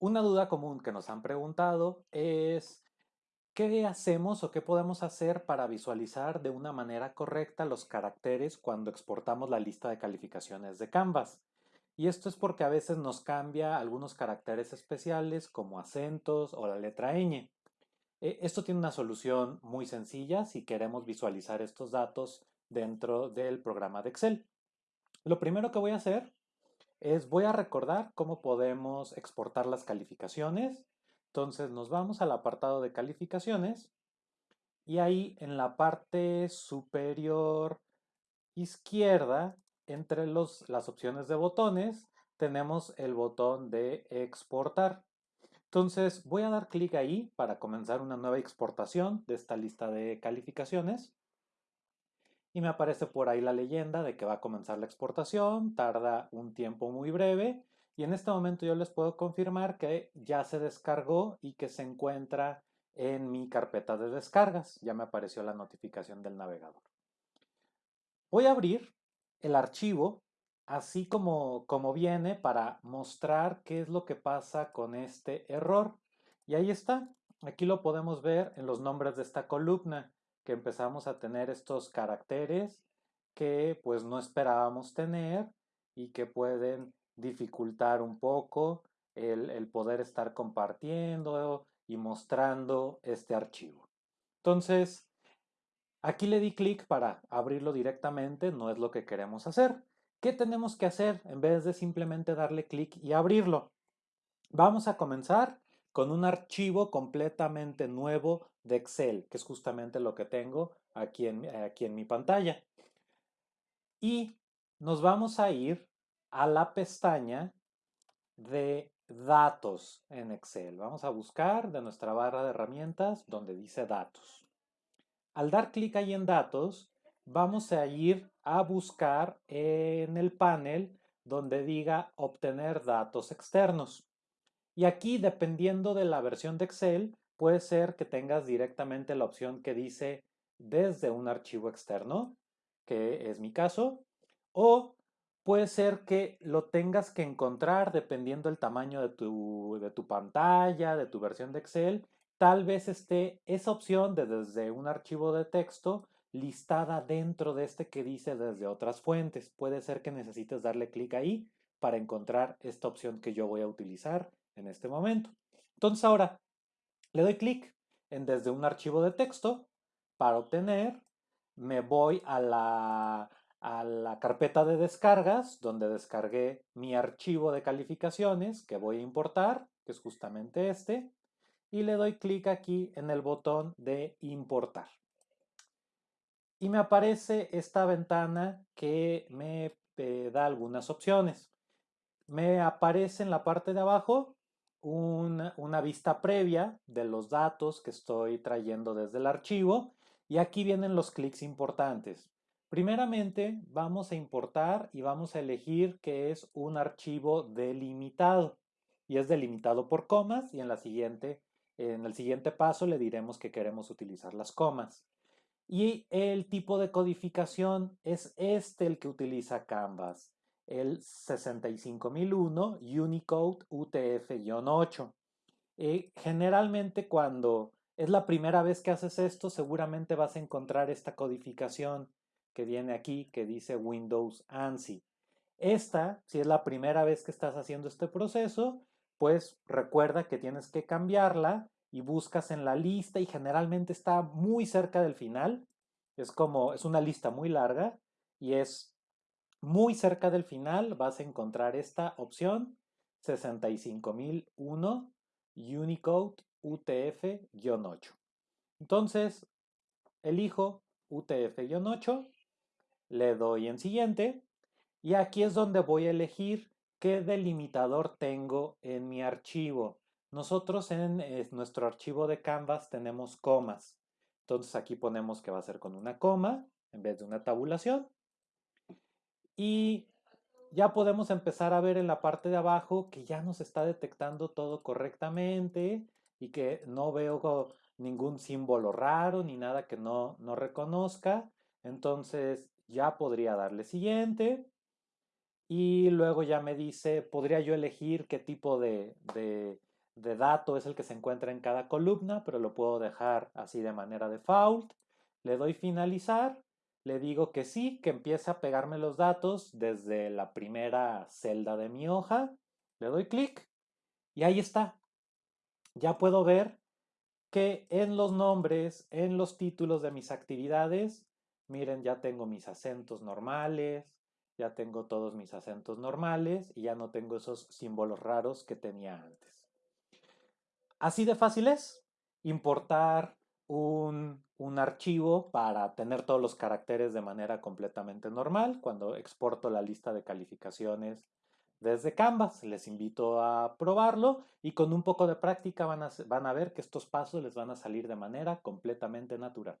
Una duda común que nos han preguntado es ¿qué hacemos o qué podemos hacer para visualizar de una manera correcta los caracteres cuando exportamos la lista de calificaciones de Canvas? Y esto es porque a veces nos cambia algunos caracteres especiales como acentos o la letra ñ. E, esto tiene una solución muy sencilla si queremos visualizar estos datos dentro del programa de Excel. Lo primero que voy a hacer es voy a recordar cómo podemos exportar las calificaciones. Entonces nos vamos al apartado de calificaciones y ahí en la parte superior izquierda, entre las opciones de botones, tenemos el botón de exportar. Entonces voy a dar clic ahí para comenzar una nueva exportación de esta lista de calificaciones y me aparece por ahí la leyenda de que va a comenzar la exportación, tarda un tiempo muy breve y en este momento yo les puedo confirmar que ya se descargó y que se encuentra en mi carpeta de descargas. Ya me apareció la notificación del navegador. Voy a abrir el archivo así como, como viene para mostrar qué es lo que pasa con este error. Y ahí está. Aquí lo podemos ver en los nombres de esta columna que empezamos a tener estos caracteres que pues no esperábamos tener y que pueden dificultar un poco el, poder estar compartiendo y mostrando este archivo. Entonces, aquí le di clic para abrirlo directamente, no es lo que queremos hacer. ¿Qué tenemos que hacer en vez de simplemente darle clic y abrirlo? Vamos a comenzar con un archivo completamente nuevo de Excel, que es justamente lo que tengo aquí en, aquí en mi pantalla. Y nos vamos a ir a la pestaña de datos en Excel. Vamos a buscar de nuestra barra de herramientas donde dice datos. Al dar clic ahí en datos, vamos a ir a buscar en el panel donde diga obtener datos externos. Y aquí, dependiendo de la versión de Excel, puede ser que tengas directamente la opción que dice desde un archivo externo, que es mi caso, o puede ser que lo tengas que encontrar dependiendo del tamaño de tu, de tu pantalla, de tu versión de Excel. Tal vez esté esa opción de desde un archivo de texto listada dentro de este que dice desde otras fuentes. Puede ser que necesites darle clic ahí para encontrar esta opción que yo voy a utilizar en este momento. Entonces ahora le doy clic en desde un archivo de texto para obtener, me voy a la, a la carpeta de descargas donde descargué mi archivo de calificaciones que voy a importar, que es justamente este, y le doy clic aquí en el botón de importar. Y me aparece esta ventana que me eh, da algunas opciones. Me aparece en la parte de abajo una, vista previa de los datos que estoy trayendo desde el archivo y aquí vienen los clics importantes. Primeramente vamos a importar y vamos a elegir que es un archivo delimitado y es delimitado por comas y en, la siguiente, en el siguiente paso le diremos que queremos utilizar las comas. Y el tipo de codificación es este el que utiliza Canvas el 65001 Unicode UTF-8. Eh, generalmente cuando es la primera vez que haces esto, seguramente vas a encontrar esta codificación que viene aquí, que dice Windows ANSI. Esta, si es la primera vez que estás haciendo este proceso, pues recuerda que tienes que cambiarla y buscas en la lista y generalmente está muy cerca del final. Es como, es una lista muy larga y es muy cerca del final vas a encontrar esta opción 65001 Unicode UTF-8. Entonces, elijo UTF-8, le doy en siguiente y aquí es donde voy a elegir qué delimitador tengo en mi archivo. Nosotros en nuestro archivo de Canvas tenemos comas. Entonces aquí ponemos que va a ser con una coma en vez de una tabulación. Y ya podemos empezar a ver en la parte de abajo que ya nos está detectando todo correctamente y que no veo ningún símbolo raro ni nada que no, no reconozca. Entonces ya podría darle siguiente. Y luego ya me dice, podría yo elegir qué tipo de, de dato es el que se encuentra en cada columna, pero lo puedo dejar así de manera default. Le doy finalizar, le digo que sí, que empiece a pegarme los datos desde la primera celda de mi hoja. Le doy clic y ahí está. Ya puedo ver que en los nombres, en los títulos de mis actividades, miren, ya tengo mis acentos normales, ya tengo todos mis acentos normales y ya no tengo esos símbolos raros que tenía antes. Así de fácil es importar un, un, archivo para tener todos los caracteres de manera completamente normal cuando exporto la lista de calificaciones desde Canvas. Les invito a probarlo y con un poco de práctica van a, van a ver que estos pasos les van a salir de manera completamente natural.